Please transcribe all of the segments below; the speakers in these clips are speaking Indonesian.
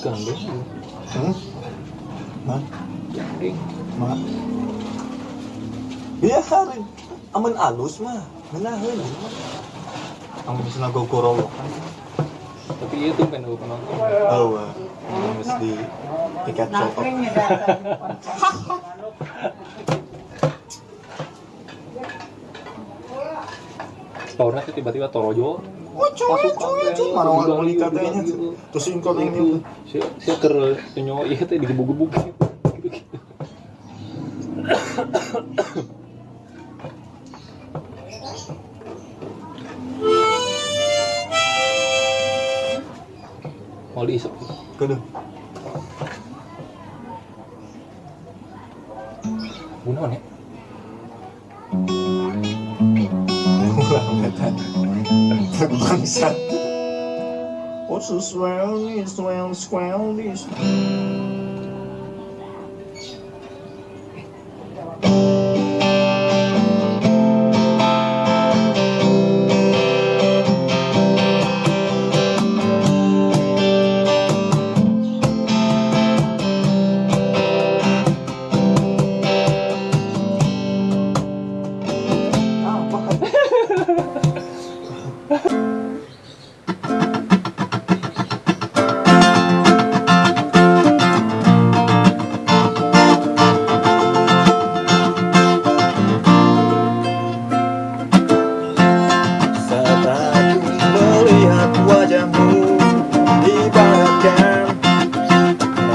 Gandeng. Hmm? Mah, Gandeng. mah. Biarin. Aman alus mah. Menahan mah. Ang bisa nagogorowokan. Tapi iya tuh pengen aku penonton. Oh, di tiket tiba-tiba Torojo. Cuy. Mana orang mau katanya. Terus ingkot yang Itu. itu. Saya ker iya teh digebuk-gebuk gitu. Gitu-gitu. Mau diisap gitu. Kedua. Gunawan ya? What's this round? It's round square.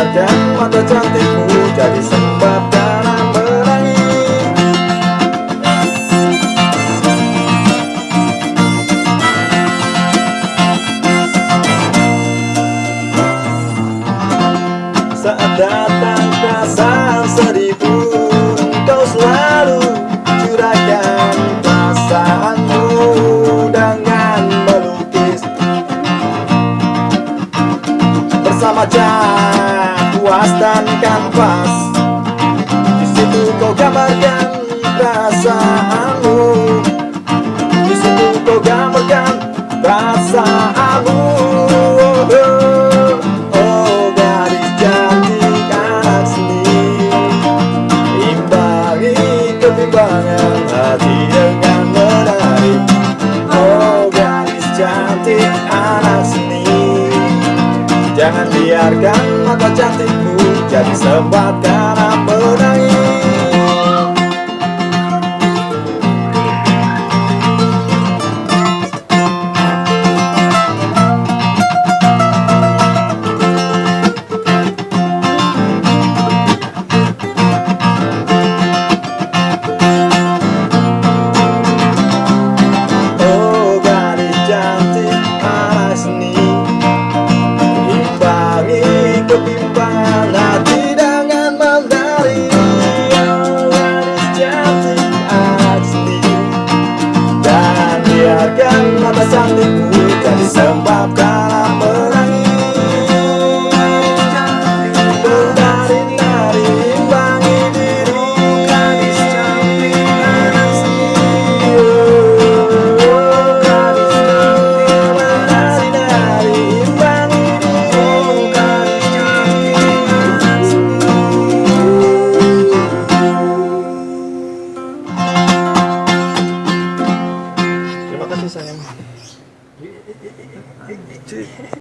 Dan mata cantikmu jadi sebab dalam menangis Saat datang perasaan sedih pun Kau selalu curahkan perasaanmu Dengan melukis. Bersama cat, kanvas Di situ kau gambarkan perasaanmu. Di situ kau gambarkan perasaanmu. Oh, oh, Jangan biarkan mata cantikmu jadi sempat biarkan mata cantikmu jadi 对